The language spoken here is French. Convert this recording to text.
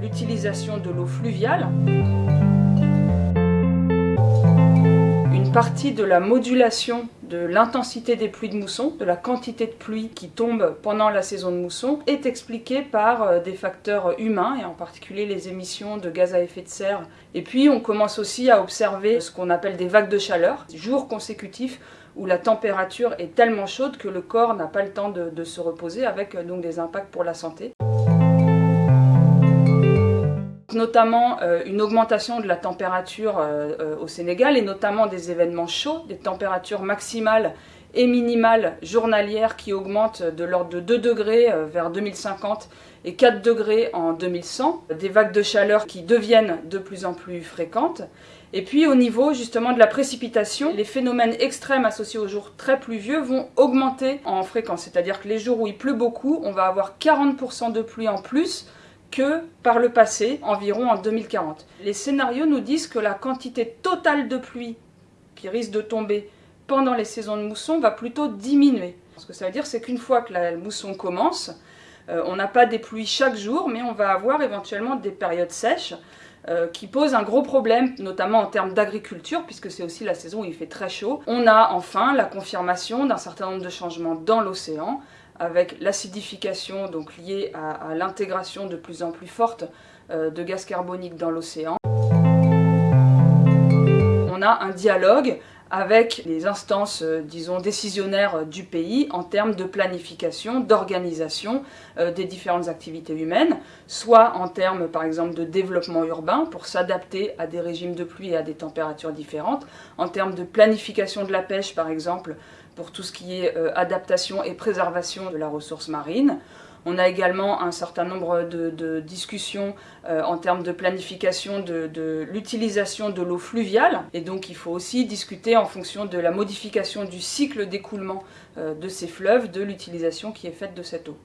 l'utilisation de l'eau fluviale. Une partie de la modulation de l'intensité des pluies de mousson, de la quantité de pluie qui tombe pendant la saison de mousson, est expliquée par euh, des facteurs humains, et en particulier les émissions de gaz à effet de serre. Et puis on commence aussi à observer ce qu'on appelle des vagues de chaleur, jours consécutifs où la température est tellement chaude que le corps n'a pas le temps de, se reposer, avec euh, donc des impacts pour la santé notamment euh, une augmentation de la température euh, euh, au Sénégal et notamment des événements chauds, des températures maximales et minimales journalières qui augmentent de l'ordre de 2 degrés vers 2050 et 4 degrés en 2100, des vagues de chaleur qui deviennent de plus en plus fréquentes. Et puis au niveau justement de la précipitation, les phénomènes extrêmes associés aux jours très pluvieux vont augmenter en fréquence, c'est-à-dire que les jours où il pleut beaucoup, on va avoir 40% de pluie en plus que par le passé, environ en 2040. Les scénarios nous disent que la quantité totale de pluie qui risque de tomber pendant les saisons de mousson va plutôt diminuer. Ce que ça veut dire, c'est qu'une fois que la mousson commence, euh, on n'a pas des pluies chaque jour, mais on va avoir éventuellement des périodes sèches euh, qui posent un gros problème, notamment en termes d'agriculture, puisque c'est aussi la saison où il fait très chaud. On a enfin la confirmation d'un certain nombre de changements dans l'océan, avec l'acidification donc liée à, l'intégration de plus en plus forte euh, de gaz carbonique dans l'océan. On a un dialogue avec les instances, euh, disons, décisionnaires euh, du pays en termes de planification, d'organisation des différentes activités humaines, soit en termes, par exemple, de développement urbain pour s'adapter à des régimes de pluie et à des températures différentes, en termes de planification de la pêche, par exemple, pour tout ce qui est euh, adaptation et préservation de la ressource marine. On a également un certain nombre de, discussions euh, en termes de planification de, l'utilisation de l'eau fluviale. Et donc il faut aussi discuter en fonction de la modification du cycle d'écoulement euh, de ces fleuves, de l'utilisation qui est faite de cette eau.